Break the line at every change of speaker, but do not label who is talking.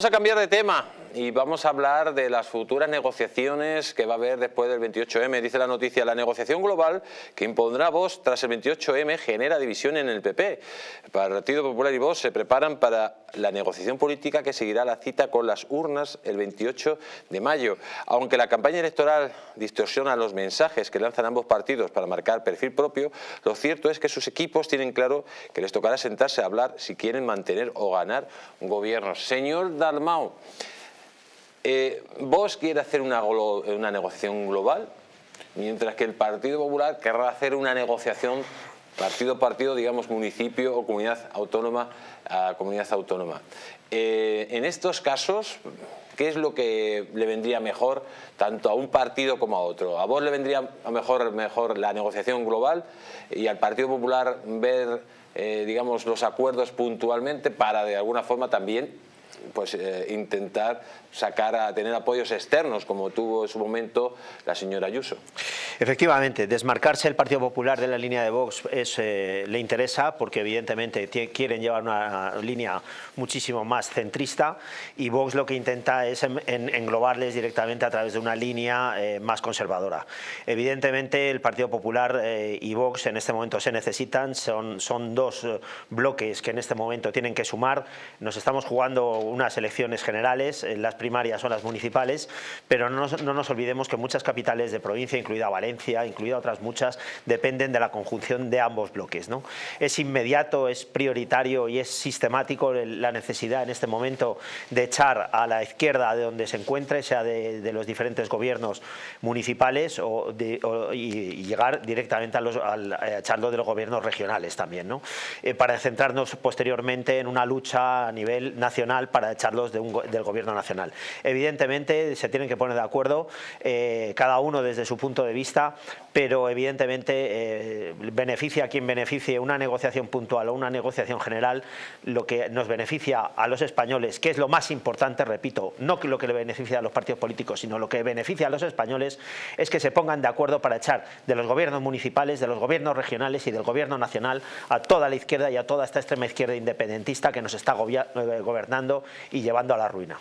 Vamos a cambiar de tema y vamos a hablar de las futuras negociaciones que va a haber después del 28M. Dice la noticia, la negociación global que impondrá Vox tras el 28M genera división en el PP. El Partido Popular y Vox se preparan para la negociación política que seguirá la cita con las urnas el 28 de mayo. Aunque la campaña electoral distorsiona los mensajes que lanzan ambos partidos para marcar perfil propio, lo cierto es que sus equipos tienen claro que les tocará sentarse a hablar si quieren mantener o ganar un gobierno. Señor Dalmau, eh, ¿vos quiere hacer una, una negociación global? Mientras que el Partido Popular querrá hacer una negociación partido a partido, digamos municipio o comunidad autónoma a comunidad autónoma. Eh, en estos casos, ¿qué es lo que le vendría mejor tanto a un partido como a otro? ¿A vos le vendría mejor, mejor la negociación global y al Partido Popular ver eh, digamos, los acuerdos puntualmente para de alguna forma también pues eh, intentar sacar a tener apoyos externos como tuvo en su momento la señora Ayuso.
Efectivamente, desmarcarse el Partido Popular de la línea de Vox eh, le interesa porque evidentemente quieren llevar una línea muchísimo más centrista y Vox lo que intenta es englobarles directamente a través de una línea eh, más conservadora. Evidentemente el Partido Popular y Vox en este momento se necesitan, son, son dos bloques que en este momento tienen que sumar, nos estamos jugando unas elecciones generales, eh, las primarias son las municipales, pero no nos, olvidemos que muchas capitales de provincia, incluida Valencia, incluida otras muchas, dependen de la conjunción de ambos bloques. ¿no? Es inmediato, es prioritario y es sistemático la necesidad en este momento de echar a la izquierda de donde se encuentre, sea de, los diferentes gobiernos municipales o, y, llegar directamente a, los, echarlo de los gobiernos regionales también, ¿no? Eh, para centrarnos posteriormente en una lucha a nivel nacional para echarlos del gobierno nacional. Evidentemente se tienen que poner de acuerdo eh, cada uno desde su punto de vista, pero evidentemente eh, beneficia a quien beneficie una negociación puntual o una negociación general, lo que nos beneficia a los españoles, que es lo más importante, repito, no lo que le beneficia a los partidos políticos, sino lo que beneficia a los españoles es que se pongan de acuerdo para echar de los gobiernos municipales, de los gobiernos regionales y del gobierno nacional a toda la izquierda y a toda esta extrema izquierda independentista que nos está eh, y llevando a la ruina.